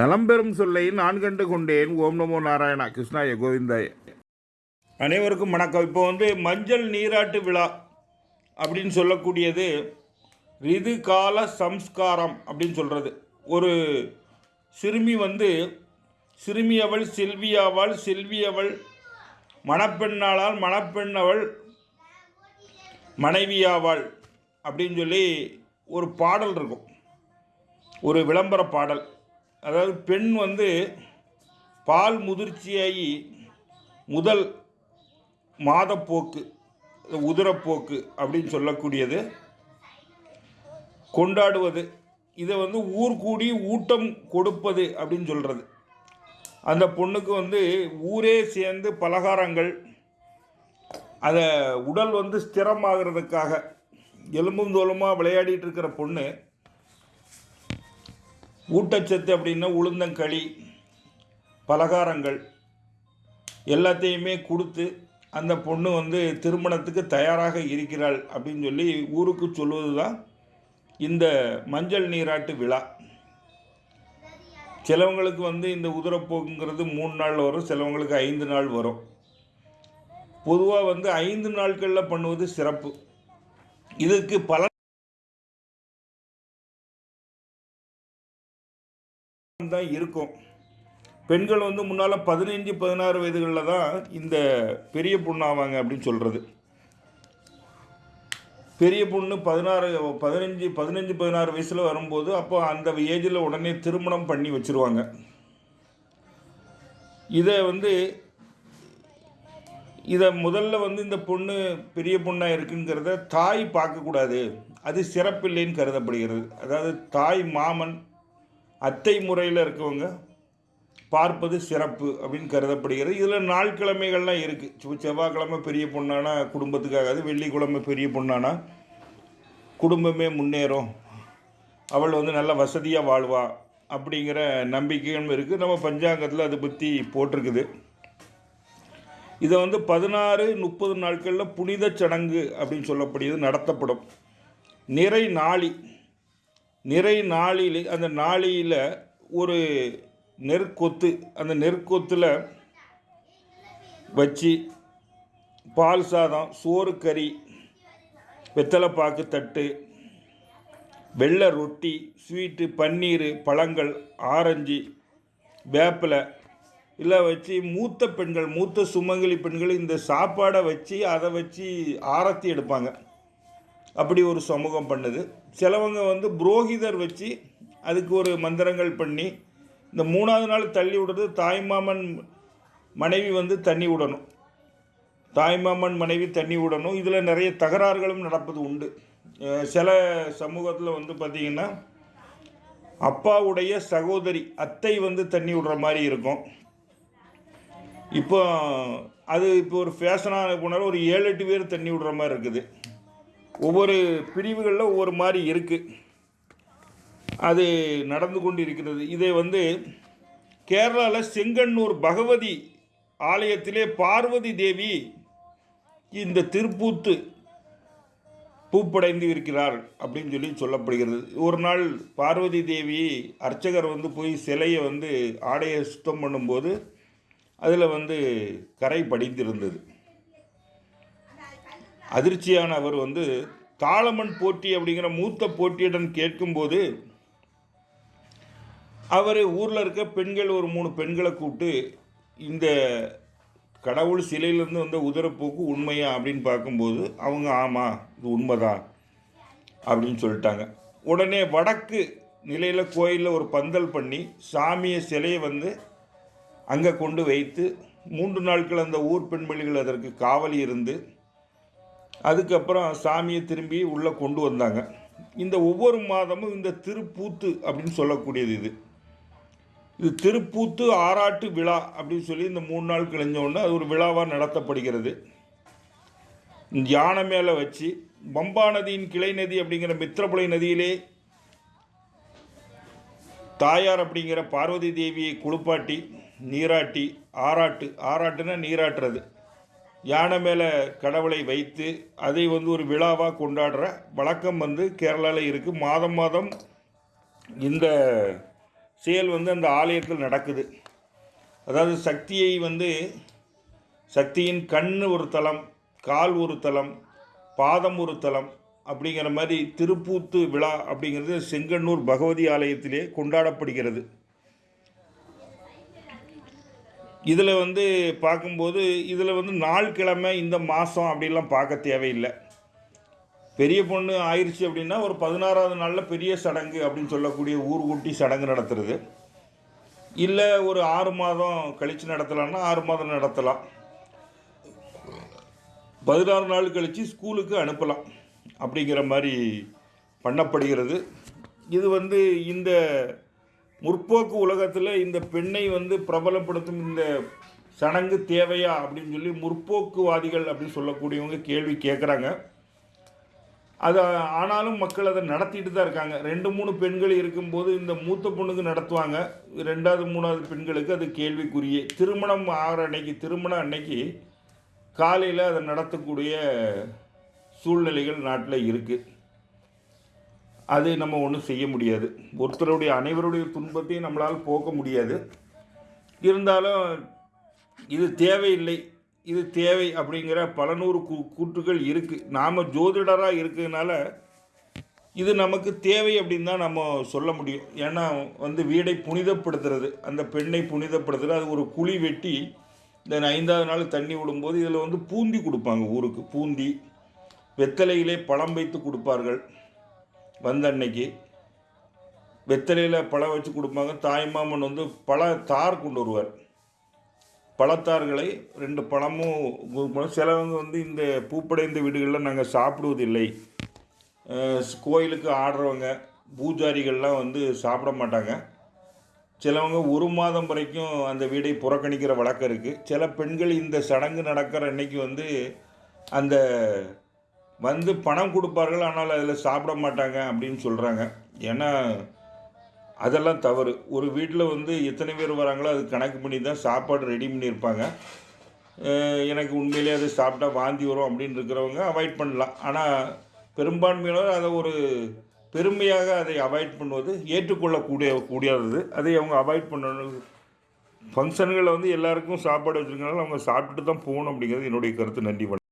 நலம்பெறும் சொல்லை நான் கண்டு கொண்டேன். ஓம் நமோ நாராயணா. கிருஷ்ணாய கோவிந்தாய. அனைவருக்கும் வணக்கம். இப்போ வந்து மஞ்சள் நீராட்டு விழா அப்படின்னு சொல்லக்கூடியது ரிது கால சம்ஸ்காரம் அப்படின்னு சொல்கிறது ஒரு சிறுமி வந்து சிறுமி அவள் செல்வியவள் செல்வி அவள் மணப்பெண்ணாளால் மணப்பெண்ணவள் மனைவியாவாள் அப்படின்னு சொல்லி ஒரு பாடல் இருக்கும். ஒரு விளம்பர பாடல். அதாவது பெண் வந்து பால் முதிர்ச்சியாகி முதல் மாதப்போக்கு உதிரப்போக்கு அப்படின்னு சொல்லக்கூடியது. கொண்டாடுவது இதை வந்து ஊர் கூடி ஊட்டம் கொடுப்பது அப்படின்னு சொல்கிறது அந்த பொண்ணுக்கு வந்து ஊரே சேர்ந்து பலகாரங்கள் அதை உடல் வந்து ஸ்திரமாகிறதுக்காக எலும்பும் தோலுமாக விளையாடிட்டு இருக்கிற பொண்ணு ஊட்டச்சத்து அப்படின்னா உளுந்தங்களி பலகாரங்கள் எல்லாத்தையுமே கொடுத்து அந்த பொண்ணு வந்து திருமணத்துக்கு தயாராக இருக்கிறாள் அப்படின்னு சொல்லி ஊருக்கு சொல்வது தான் இந்த மஞ்சள் நீராட்டு விழா. சிலவங்களுக்கு வந்து இந்த உதிரப்போக்குங்கிறது மூணு நாள் வரும் சிலவங்களுக்கு ஐந்து நாள் வரும். பொதுவாக வந்து ஐந்து நாட்களில் பண்ணுவது சிறப்பு. இதுக்கு பல தான் இருக்கும். பெண்கள் வந்து முன்னால் பதினைஞ்சு பதினாறு வயதுகளில் தான் இந்த பெரிய பொண்ணு ஆவாங்க அப்படின்னு சொல்கிறது பெரிய பொண்ணு பதினாறு பதினஞ்சு பதினஞ்சு பதினாறு வயசில் வரும்போது அப்போ அந்த ஏஜில் உடனே திருமணம் பண்ணி வச்சுருவாங்க. இதை வந்து இதை முதல்ல வந்து இந்த பொண்ணு பெரிய பொண்ணாக இருக்குங்கிறத தாய் பார்க்கக்கூடாது. அது சிறப்பில்லைன்னு கருதப்படுகிறது. அதாவது தாய் மாமன் அத்தை முறையில் இருக்கவங்க பார்ப்பது சிறப்பு அப்படின்னு கருதப்படுகிறது. இதில் நாள் கிழமைகள்லாம் இருக்குது செவ்வாய்க்கிழமை பெரிய பொண்ணானா குடும்பத்துக்காகாது வெள்ளிக்கிழமை பெரிய பொண்ணானா குடும்பமே முன்னேறும். அவள் வந்து நல்ல வசதியாக வாழ்வா அப்படிங்கிற நம்பிக்கையும் இருக்குது நம்ம பஞ்சாங்கத்தில் அதை பற்றி போட்டிருக்குது. இதை வந்து பதினாறு முப்பது நாட்களில் புனித சடங்கு அப்படின்னு சொல்லப்படுகிறது நடத்தப்படும். நிறை நாளி நிறை நாளில் அந்த நாளியில் ஒரு நெற்கொத்து அந்த நெற்கொத்தில் வச்சு பால் சாதம் சோறு கறி வெத்தலைப்பாக்கு தட்டு வெள்ளை ரொட்டி ஸ்வீட்டு பன்னீர் பழங்கள் ஆரஞ்சு வேப்பிலை. இல்லை வச்சு மூத்த பெண்கள் மூத்த சுமங்கலி பெண்கள் இந்த சாப்பாடை வச்சு அதை வச்சு ஆரத்தி எடுப்பாங்க. அப்படி ஒரு சமூகம் பண்ணுது. சிலவங்க வந்து புரோகிதர் வச்சு அதுக்கு ஒரு மந்திரங்கள் பண்ணி இந்த மூணாவது நாள் தள்ளி விடுறது தாய்மாமன் மனைவி வந்து தண்ணி விடணும். தாய்மாமன் மனைவி தண்ணி விடணும். இதில் நிறைய தகராறுகளும் நடப்பது உண்டு. சில சமூகத்தில் வந்து பார்த்திங்கன்னா அப்பாவுடைய சகோதரி அத்தை வந்து தண்ணி விடுற மாதிரி இருக்கும். இப்போ அது இப்போ ஒரு ஃபேஷனாக போனாலும் ஒரு ஏழு எட்டு பேர் தண்ணி விடுற மாதிரி இருக்குது. ஒவ்வொரு பிரிவுகளில் ஒவ்வொரு மாதிரி இருக்குது அது நடந்து கொண்டு இருக்கிறது இதை வந்து கேரளாவில் செங்கன்னூர் பகவதி ஆலயத்திலே பார்வதி தேவி இந்த திருப்பூத்து பூப்படைந்து இருக்கிறார் அப்படின்னு சொல்லி சொல்லப்படுகிறது. ஒரு நாள் பார்வதி தேவி அர்ச்சகர் வந்து போய் சிலையை வந்து ஆடையை சுத்தம் பண்ணும்போது அதில் வந்து கரை படிந்திருந்தது. அதிர்ச்சியான அவர் வந்து தாளமன் போட்டி அப்படிங்கிற மூத்த போட்டியுடன் கேட்கும்போது அவர் ஊரில் இருக்க பெண்கள் ஒரு மூணு பெண்களை கூப்பிட்டு இந்த கடவுள் சிலையிலேருந்து வந்த உதரப்போக்கு உண்மையா அப்படின்னு பார்க்கும்போது அவங்க ஆமாம் இது உண்மைதான் அப்படின்னு சொல்லிட்டாங்க. உடனே வடக்கு நிலையில் கோயிலில் ஒரு பந்தல் பண்ணி சாமியை சிலையை வந்து அங்கே கொண்டு வைத்து மூன்று நாட்கள் அந்த ஊர் பெண்மணிகள் அதற்கு காவலி இருந்து அதுக்கப்புறம் சாமியை திரும்பி உள்ளே கொண்டு வந்தாங்க. இந்த ஒவ்வொரு மாதமும் இந்த திருப்பூத்து அப்படின்னு சொல்லக்கூடியது இது. இது திருப்பூத்து ஆராட்டு விழா அப்படின்னு சொல்லி இந்த மூணு நாள் கிழிஞ்சோடனே அது ஒரு விழாவாக நடத்தப்படுகிறது. யானை மேலே வச்சு பம்பா நதியின் கிளை நதி அப்படிங்கிற மித்திரப்புலை நதியிலே தாயார் அப்படிங்கிற பார்வதி தேவியை குளிப்பாட்டி நீராட்டி ஆராட்டு ஆராட்டுனா நீராட்டுறது. யானை மேலே கடவுளை வைத்து அதை வந்து ஒரு விழாவாக கொண்டாடுற வழக்கம் வந்து கேரளாவில் இருக்குது மாதம் மாதம் இந்த செயல் வந்து அந்த ஆலயத்தில் நடக்குது. அதாவது சக்தியை வந்து சக்தியின் கண் ஒரு தலம் கால் ஒரு தலம் பாதம் ஒரு தலம் அப்படிங்கிற மாதிரி திருப்பூத்து விழா அப்படிங்கிறது செங்கன்னூர் பகவதி ஆலயத்திலே கொண்டாடப்படுகிறது. இதில் வந்து பார்க்கும்போது இதில் வந்து நாள் கிழமை இந்த மாதம் அப்படிலாம் பார்க்க தேவையில்லை. பெரிய பொண்ணு ஆயிடுச்சு அப்படின்னா ஒரு பதினாறாவது நாளில் பெரிய சடங்கு அப்படின்னு சொல்லக்கூடிய ஊர்கூட்டி சடங்கு நடத்துறது. இல்லை ஒரு ஆறு மாதம் கழித்து நடத்தலாம்னா ஆறு மாதம் நடத்தலாம். பதினாறு நாள் கழித்து ஸ்கூலுக்கு அனுப்பலாம் அப்படிங்கிற மாதிரி பண்ணப்படுகிறது. இது வந்து இந்த முற்போக்கு உலகத்தில் இந்த பெண்ணை வந்து பிரபலப்படுத்தும் இந்த சடங்கு தேவையா அப்படின்னு சொல்லி முற்போக்குவாதிகள் அப்படின்னு சொல்லக்கூடியவங்க கேள்வி கேட்குறாங்க அது ஆனாலும் மக்கள் அதை நடத்திட்டு தான் இருக்காங்க. ரெண்டு மூணு பெண்கள் இருக்கும்போது இந்த மூத்த பொண்ணுக்கு நடத்துவாங்க. ரெண்டாவது மூணாவது பெண்களுக்கு அது கேள்விக்குரிய. திருமணம் ஆகிற அன்னைக்கு திருமணம் அன்னைக்கு காலையில் அதை நடத்தக்கூடிய சூழ்நிலைகள் நாட்டில் இருக்குது அது நம்ம ஒன்றும் செய்ய முடியாது. ஒருத்தருடைய அனைவருடைய துன்பத்தையும் நம்மளால் போக்க முடியாது. இருந்தாலும் இது தேவையில்லை இது தேவை அப்படிங்கிற பல நூறு கூ கூற்றுகள் இருக்குது நாம் ஜோதிடராக இருக்கிறதுனால இது நமக்கு தேவை அப்படின்னு தான் நம்ம சொல்ல முடியும். ஏன்னா வந்து வீடை புனிதப்படுத்துறது அந்த பெண்ணை புனிதப்படுத்துறது அது ஒரு குழி வெட்டி இந்த ஐந்தாவது நாள் தண்ணி விடும்போது இதில் வந்து பூந்தி கொடுப்பாங்க ஊருக்கு. பூந்தி வெத்தலையிலே பழம் வைத்து கொடுப்பார்கள். வந்த அன்னைக்கு வெத்தலையில் பழம் வச்சு கொடுப்பாங்க. தாய்மாமன் வந்து பழ தார் கொண்டு வருவார். பழத்தார்களை ரெண்டு பழமும் சிலவங்க வந்து இந்த பூப்படைந்த வீடுகளில் நாங்கள் சாப்பிடுவதில்லை. கோயிலுக்கு ஆடுறவங்க பூஜாரிகள்லாம் வந்து சாப்பிட மாட்டாங்க. சிலவங்க ஒரு மாதம் வரைக்கும் அந்த வீடை புறக்கணிக்கிற வழக்கம் இருக்குது சில பெண்கள் இந்த சடங்கு நடக்கிற அன்னைக்கு வந்து அந்த வந்து பணம் கொடுப்பார்கள் ஆனால் அதில் சாப்பிட மாட்டாங்க அப்படின்னு சொல்கிறாங்க ஏன்னா அதெல்லாம் தவறு. ஒரு வீட்டில் வந்து எத்தனை பேர் வராங்களோ அது கணக்கு பண்ணி தான் சாப்பாடு ரெடி பண்ணியிருப்பாங்க. எனக்கு உண்மையிலே அது சாப்பிட்டா வாந்தி வரும் அப்படின்னு இருக்கிறவங்க அவாய்ட் பண்ணலாம். ஆனால் பெரும்பான்மையினர் அதை ஒரு பெருமையாக அதை அவாய்ட் பண்ணுவது ஏற்றுக்கொள்ளக்கூடிய கூடியது. அதை அவங்க அவாய்ட் பண்ணணும். ஃபங்க்ஷன்களில் வந்து எல்லாருக்கும் சாப்பாடு வச்சுருக்கனால அவங்க சாப்பிட்டுட்டு தான் போகணும் அப்படிங்கிறது என்னுடைய கருத்து. நன்றி